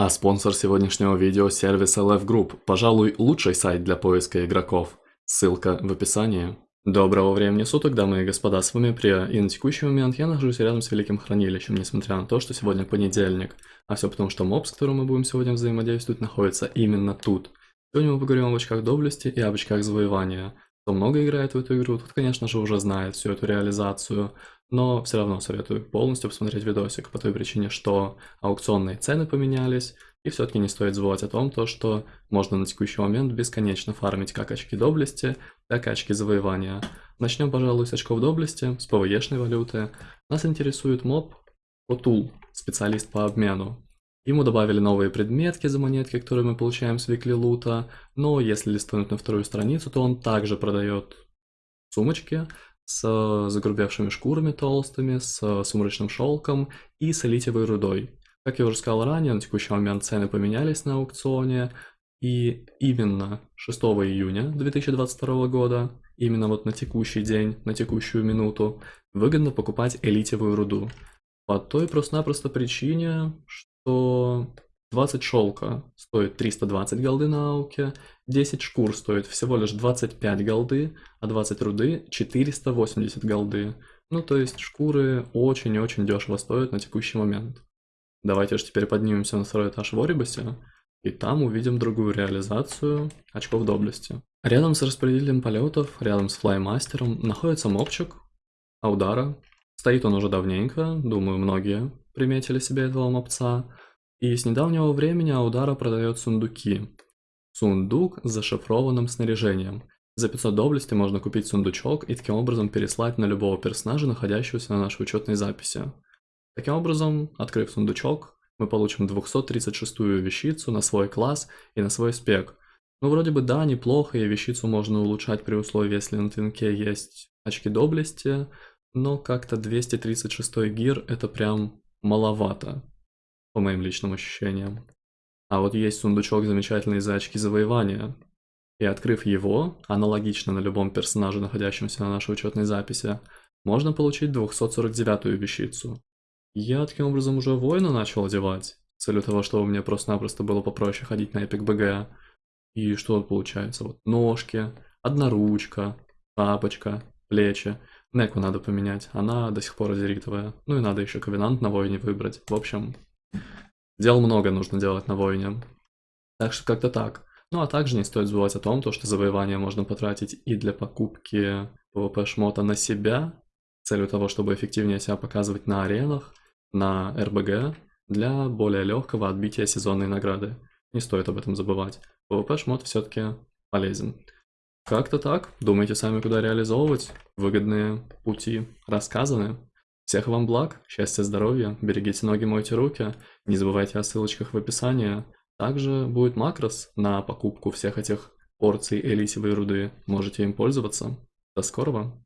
А спонсор сегодняшнего видео – сервис LF Group, пожалуй, лучший сайт для поиска игроков. Ссылка в описании. Доброго времени суток, дамы и господа, с вами Прия, и на текущий момент я нахожусь рядом с Великим Хранилищем, несмотря на то, что сегодня понедельник. А все потому, что моб, с которым мы будем сегодня взаимодействовать, находится именно тут. Сегодня мы поговорим об очках доблести и об очках завоевания. Кто много играет в эту игру, тот, конечно же, уже знает всю эту реализацию, но все равно советую полностью посмотреть видосик по той причине, что аукционные цены поменялись, и все-таки не стоит забывать о том, то, что можно на текущий момент бесконечно фармить как очки доблести, так и очки завоевания. Начнем, пожалуй, с очков доблести, с ПВЕшной валюты. Нас интересует моб Отул, специалист по обмену. Ему добавили новые предметки за монетки, которые мы получаем с Викли Лута, но если листнуть на вторую страницу, то он также продает сумочки с загрубевшими шкурами толстыми, с сумрачным шелком и с литиевой рудой. Как я уже сказал ранее, на текущий момент цены поменялись на аукционе, и именно 6 июня 2022 года, именно вот на текущий день, на текущую минуту, выгодно покупать элитевую руду. По той просто-напросто причине, что 20 шелка стоит 320 голды на ауке, 10 шкур стоит всего лишь 25 голды, а 20 руды 480 голды. Ну то есть шкуры очень-очень дешево стоят на текущий момент. Давайте же теперь поднимемся на второй этаж в Орибусе, и там увидим другую реализацию очков доблести. Рядом с распределителем полетов, рядом с флаймастером, находится мопчик Аудара. Стоит он уже давненько, думаю, многие приметили себе этого мопца. И с недавнего времени Аудара продает сундуки. Сундук с зашифрованным снаряжением. За 500 доблести можно купить сундучок и таким образом переслать на любого персонажа, находящегося на нашей учетной записи. Таким образом, открыв сундучок, мы получим 236-ю вещицу на свой класс и на свой спек. Ну, вроде бы да, неплохо, и вещицу можно улучшать при условии, если на твинке есть очки доблести, но как-то 236 гир это прям маловато по моим личным ощущениям. А вот есть сундучок замечательный за очки завоевания. И открыв его, аналогично на любом персонаже, находящемся на нашей учетной записи, можно получить 249-ю вещицу. Я таким образом уже воина начал одевать, с целью того, чтобы мне просто-напросто было попроще ходить на Epic BG. И что получается? Вот ножки, одноручка, тапочка, плечи. Неку надо поменять, она до сих пор азеритовая. Ну и надо еще ковенант на воине выбрать. В общем, Дел много нужно делать на войне. Так что как-то так. Ну а также не стоит забывать о том, то, что завоевание можно потратить и для покупки PvP шмота на себя, с целью того, чтобы эффективнее себя показывать на аренах, на РБГ, для более легкого отбития сезонной награды. Не стоит об этом забывать. PvP шмот все-таки полезен. Как-то так. Думайте сами, куда реализовывать. Выгодные пути рассказаны. Всех вам благ, счастья, здоровья, берегите ноги, мойте руки, не забывайте о ссылочках в описании. Также будет макрос на покупку всех этих порций элитевой руды, можете им пользоваться. До скорого!